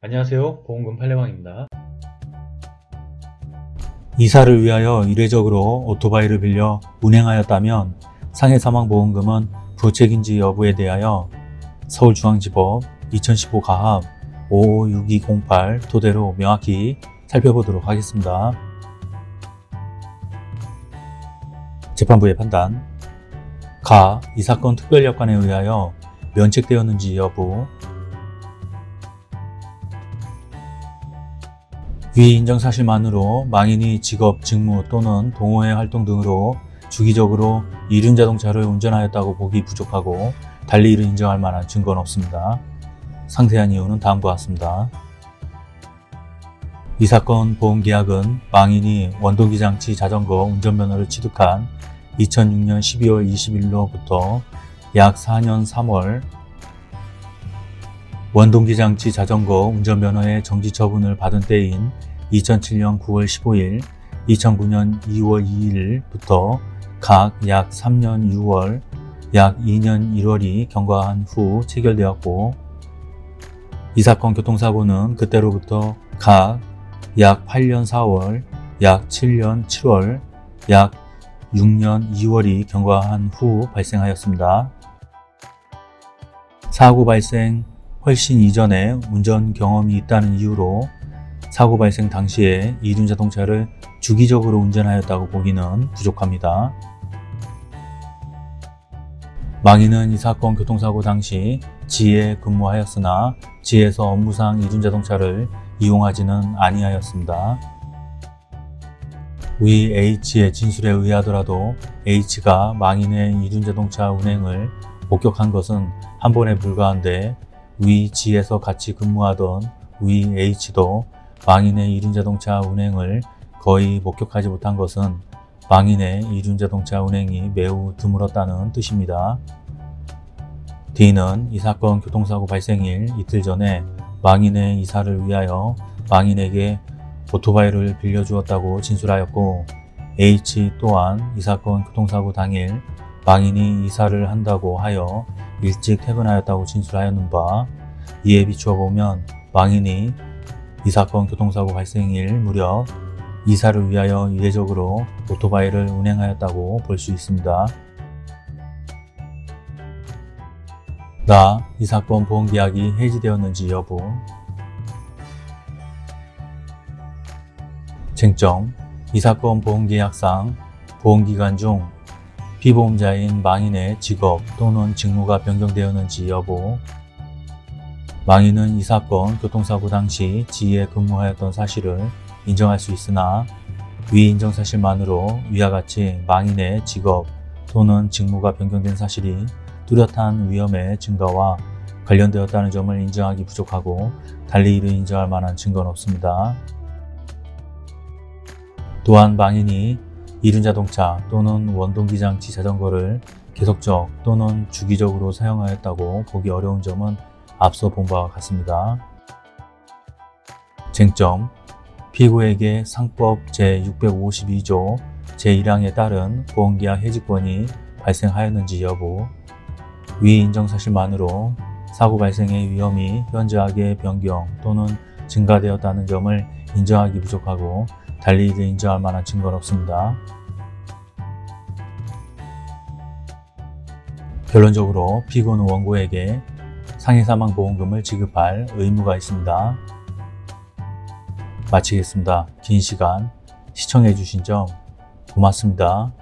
안녕하세요 보험금 팔례방입니다 이사를 위하여 이례적으로 오토바이를 빌려 운행하였다면 상해사망보험금은 부책인지 여부에 대하여 서울중앙지법 2015 가합 556208 토대로 명확히 살펴보도록 하겠습니다. 재판부의 판단 가. 이 사건 특별여건에 의하여 면책되었는지 여부 위 인정 사실만으로 망인이 직업, 직무 또는 동호회 활동 등으로 주기적으로 이륜 자동차를 운전하였다고 보기 부족하고 달리 이를 인정할 만한 증거는 없습니다. 상세한 이유는 다음과 같습니다. 이 사건 보험계약은 망인이 원동기장치 자전거 운전면허를 취득한 2006년 12월 20일로부터 약 4년 3월 원동기장치 자전거 운전면허의 정지 처분을 받은 때인 2007년 9월 15일, 2009년 2월 2일부터 각 약 3년 6월, 약 2년 1월이 경과한 후 체결되었고 이 사건 교통사고는 그때로부터 각 약 8년 4월, 약 7년 7월, 약 6년 2월이 경과한 후 발생하였습니다. 사고 발생 훨씬 이전에 운전 경험이 있다는 이유로 사고 발생 당시에 이륜 자동차를 주기적으로 운전하였다고 보기는 부족합니다. 망인은 이 사건 교통사고 당시 지에 근무하였으나 지에서 업무상 이륜 자동차를 이용하지는 아니하였습니다. 위 H의 진술에 의하더라도 H가 망인의 이륜 자동차 운행을 목격한 것은 한 번에 불과한데 위 G에서 같이 근무하던 위 H도 망인의 이륜자동차 운행을 거의 목격하지 못한 것은 망인의 이륜자동차 운행이 매우 드물었다는 뜻입니다. D는 이 사건 교통사고 발생일 이틀 전에 망인의 이사를 위하여 망인에게 오토바이를 빌려주었다고 진술하였고 H 또한 이 사건 교통사고 당일 망인이 이사를 한다고 하여 일찍 퇴근하였다고 진술하였는 바 이에 비추어 보면 망인이 이 사건 교통사고 발생일 무렵 이사를 위하여 이례적으로 오토바이를 운행하였다고 볼 수 있습니다. 나, 이 사건 보험계약이 해지되었는지 여부 쟁점, 이 사건 보험계약상 보험기간 중 피보험자인 망인의 직업 또는 직무가 변경되었는지 여부 망인은 이 사건 교통사고 당시 지에 근무하였던 사실을 인정할 수 있으나 위 인정 사실만으로 위와 같이 망인의 직업 또는 직무가 변경된 사실이 뚜렷한 위험의 증가와 관련되었다는 점을 인정하기 부족하고 달리 이를 인정할 만한 증거는 없습니다. 또한 망인이 이륜자동차 또는 원동기장치 자전거를 계속적 또는 주기적으로 사용하였다고 보기 어려운 점은 앞서 본 바와 같습니다. 쟁점 피고에게 상법 제652조 제1항에 따른 보험계약 해지권이 발생하였는지 여부 위 인정사실만으로 사고 발생의 위험이 현저하게 변경 또는 증가되었다는 점을 인정하기 부족하고 달리 이를 인정할 만한 증거는 없습니다. 결론적으로 피고는 원고에게 상해사망보험금을 지급할 의무가 있습니다. 마치겠습니다. 긴 시간 시청해주신 점 고맙습니다.